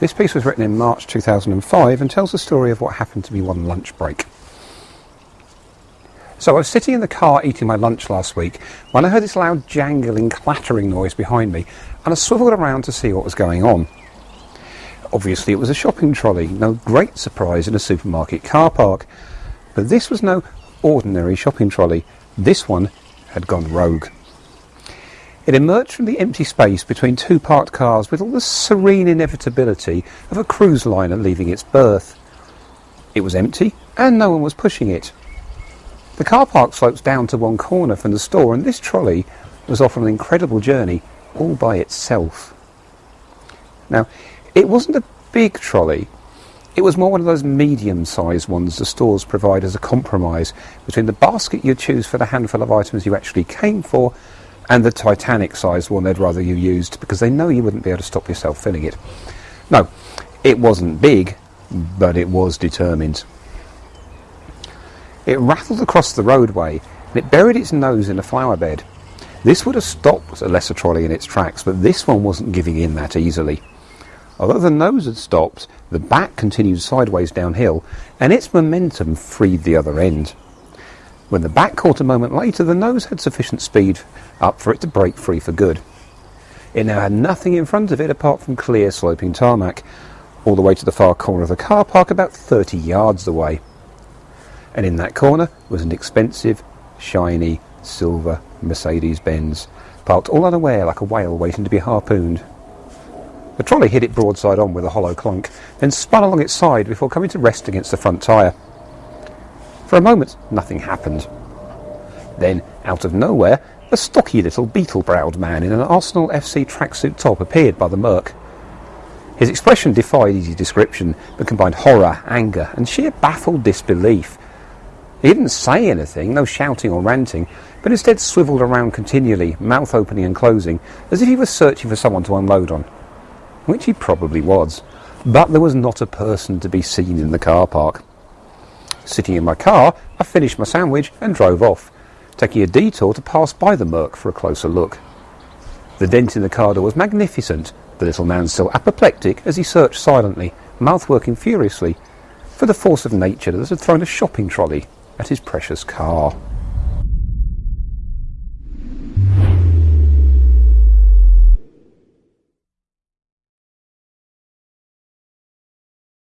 This piece was written in March 2005 and tells the story of what happened to me one lunch break. So I was sitting in the car eating my lunch last week when I heard this loud jangling, clattering noise behind me and I swiveled around to see what was going on. Obviously it was a shopping trolley, no great surprise in a supermarket car park. But this was no ordinary shopping trolley. This one had gone rogue. It emerged from the empty space between two parked cars with all the serene inevitability of a cruise liner leaving its berth. It was empty and no one was pushing it. The car park slopes down to one corner from the store and this trolley was off on an incredible journey all by itself. Now, it wasn't a big trolley. It was more one of those medium-sized ones the stores provide as a compromise between the basket you choose for the handful of items you actually came for and the Titanic sized one they'd rather you used because they know you wouldn't be able to stop yourself filling it. No, it wasn't big, but it was determined. It rattled across the roadway and it buried its nose in a flower bed. This would have stopped a lesser trolley in its tracks, but this one wasn't giving in that easily. Although the nose had stopped, the back continued sideways downhill, and its momentum freed the other end. When the back caught a moment later, the nose had sufficient speed up for it to break free for good. It now had nothing in front of it apart from clear sloping tarmac, all the way to the far corner of the car park about 30 yards away. And in that corner was an expensive, shiny, silver Mercedes Benz, parked all unaware like a whale waiting to be harpooned. The trolley hit it broadside on with a hollow clunk, then spun along its side before coming to rest against the front tyre. For a moment, nothing happened. Then, out of nowhere, a stocky little beetle-browed man in an Arsenal FC tracksuit top appeared by the Merc. His expression defied easy description, but combined horror, anger, and sheer baffled disbelief. He didn't say anything, no shouting or ranting, but instead swiveled around continually, mouth opening and closing, as if he was searching for someone to unload on. Which he probably was. But there was not a person to be seen in the car park. Sitting in my car, I finished my sandwich and drove off, taking a detour to pass by the Merc for a closer look. The dent in the car door was magnificent, the little man still apoplectic as he searched silently, mouth working furiously, for the force of nature that had thrown a shopping trolley at his precious car.